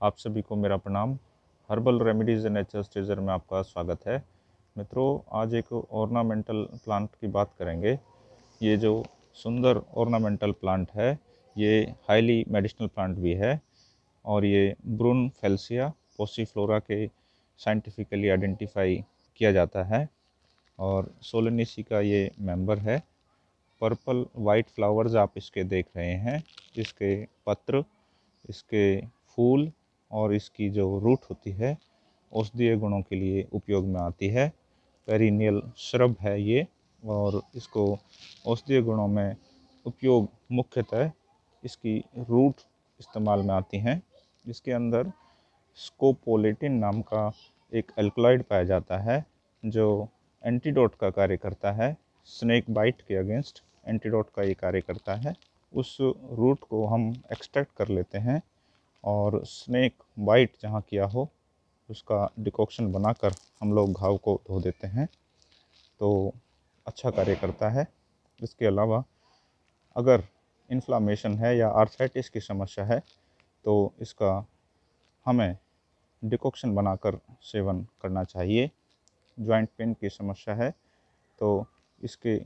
आप सभी को मेरा प्रणाम। Herbal remedies and nature's treasure में आपका स्वागत है। मित्रों, आज एक ऑर्नामेंटल प्लांट की बात करेंगे। ये जो सुंदर ऑर्नामेंटल प्लांट है, ये हाईली मेडिसिनल प्लांट भी है और ये ब्रून फेल्सिया पोसीफ्लोरा के साइंटिफिकली आइडेंटिफाई किया जाता है और सोलनीसी का ये मेंबर है। पर्पल वाइट फ्लावर्स आप इसके देख रहे हैं, इसके पत्र, इसके फूल और इसकी जो रूट होती है औषधीय गुणों के लिए उपयोग में आती है। पेरिनियल श्रब है ये, और इसको औषधीय गुणों में उपयोग मुख्यतः इसकी रूट इस्तेमाल में आती हैं। इसके अंदर स्कोपोलेटिन नाम का एक एल्कलॉइड पाया जाता है, जो एंटीडोट का कार्य करता है। स्नेक बाइट के अगेंस्ट एंटीडोट का ये कार्य करता है। उस रूट को हम एक्सट्रैक्ट कर लेते हैं। और स्नेक बाइट जहाँ किया हो, उसका डिकॉक्शन बनाकर हम लोग घाव को धो देते हैं। तो अच्छा कार्य करता है। इसके अलावा अगर इन्फ्लामेशन है या आर्थराइटिस की समस्या है तो इसका हमें डिकॉक्शन बनाकर सेवन करना चाहिए। जॉइंट पेन की समस्या है तो इसके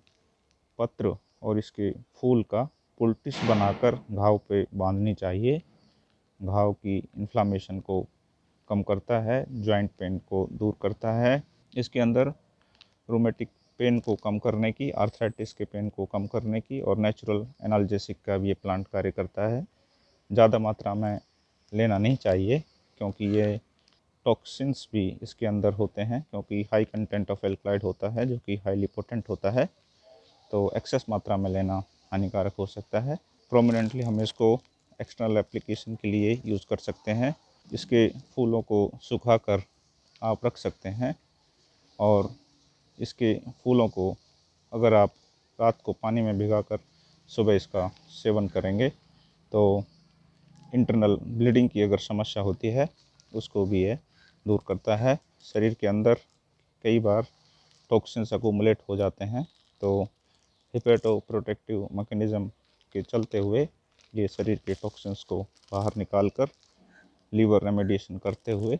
पत्र और इसके फूल का पुल्टिस बनाकर घाव पे बांधनी चाहिए। घाव की इन्फ्लामेशन को कम करता है जॉइंट पेन को दूर करता है। इसके अंदर रोमेटिक पेन को कम करने की आर्थराइटिस के पेन को कम करने की और नेचुरल एनाल्जेसिक का भी ये प्लांट कार्य करता है। ज़्यादा मात्रा में लेना नहीं चाहिए क्योंकि ये टॉक्सिन्स भी इसके अंदर होते हैं क्योंकि हाई कंटेंट ऑफ़ एल्कलाइड होता है जो कि हाईली पोटेंट होता है। तो एक्सेस मात्रा में लेना हानिकारक हो सकता है। प्रोमिनेंटली हमें इसको एक्सटर्नल एप्लीकेशन के लिए यूज़ कर सकते हैं। इसके फूलों को सुखा कर आप रख सकते हैं और इसके फूलों को अगर आप रात को पानी में भिगाकर सुबह इसका सेवन करेंगे तो इंटरनल ब्लीडिंग की अगर समस्या होती है, उसको भी ये दूर करता है। शरीर के अंदर कई बार टॉक्सिन्स अकोमुलेट हो जाते हैं तो हिपेटो प्रोटेक्टिव मैकेनिज़्म के चलते हुए ये शरीर के टॉक्सिन्स को बाहर निकाल कर लीवर रेमेडिएशन करते हुए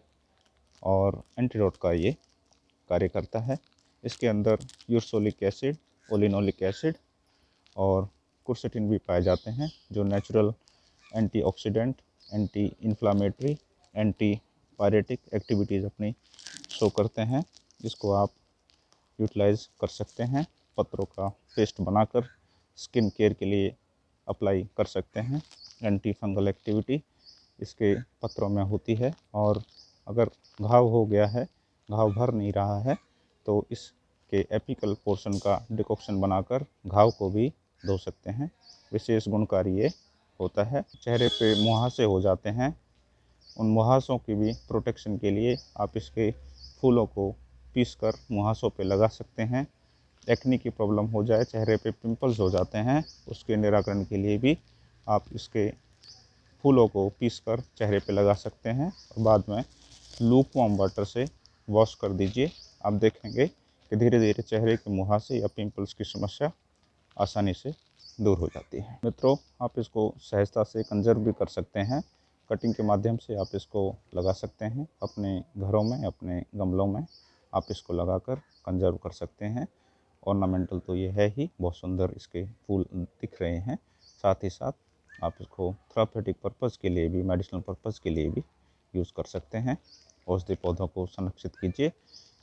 और एंटीडोट का ये कार्य करता है। इसके अंदर यूरसोलिक एसिड ओलिनोलिक एसिड और कुर्सेटिन भी पाए जाते हैं, जो natural antioxidant anti inflammatory antipyretic activities अपनी शो करते हैं, जिसको आप यूटिलाइज कर सकते हैं। पत्रों का पेस्ट बनाकर स्किन केयर के लिए अप्लाई कर सकते हैं। एंटी फंगल एक्टिविटी इसके पत्रों में होती है और अगर घाव हो गया है, घाव भर नहीं रहा है तो इसके एपिकल पोर्शन का डिकॉक्शन बनाकर घाव को भी धो सकते हैं। विशेष गुणकारी ये होता है। चेहरे पे मुहासे हो जाते हैं। उन मुहासों की भी प्रोटेक्शन के लिए आप इसके फूलों को पीस कर मुहासों पे लगा सकते हैं। एक्नी की प्रॉब्लम हो जाए, चेहरे पे पिंपल्स हो जाते हैं, उसके निराकरण के लिए भी आप इसके फूलों को पीस कर चेहरे पे लगा सकते हैं। और बाद में लूप वाम वाटर से वॉश कर दीजिए। आप देखेंगे कि धीरे धीरे चेहरे के मुहासे या पिंपल्स की समस्या आसानी से दूर हो जाती है। मित्रों, आप इसको सहजता से कंजर्व भी कर सकते हैं। कटिंग के माध्यम से आप इसको लगा सकते हैं। अपने घरों में, अपने गमलों में आप इसको लगाकर कंजर्व कर सकते हैं। ऑर्नामेंटल तो ये है ही, बहुत सुंदर इसके फूल दिख रहे हैं। साथ ही साथ आप इसको थेरापेटिक पर्पज़ के लिए भी मेडिसिनल पर्पज़ के लिए भी यूज़ कर सकते हैं। औषधि पौधों को संरक्षित कीजिए।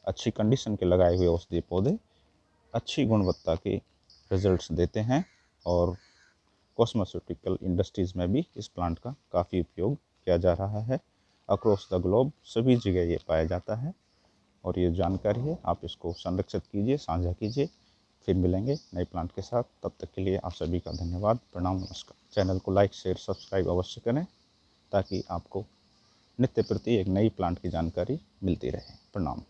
अच्छी कंडीशन के लगाए हुए औषधि पौधे अच्छी गुणवत्ता के रिजल्ट्स देते हैं और कॉस्मेटिकल इंडस्ट्रीज़ में भी इस प्लांट का काफ़ी उपयोग किया जा रहा है। अक्रॉस द ग्लोब सभी जगह ये पाया जाता है। और ये जानकारी है, आप इसको संरक्षित कीजिए, साझा कीजिए। फिर मिलेंगे नए प्लांट के साथ। तब तक के लिए आप सभी का धन्यवाद। प्रणाम, नमस्कार। चैनल को लाइक, शेयर, सब्सक्राइब अवश्य करें ताकि आपको नित्य प्रति एक नई प्लांट की जानकारी मिलती रहे। प्रणाम।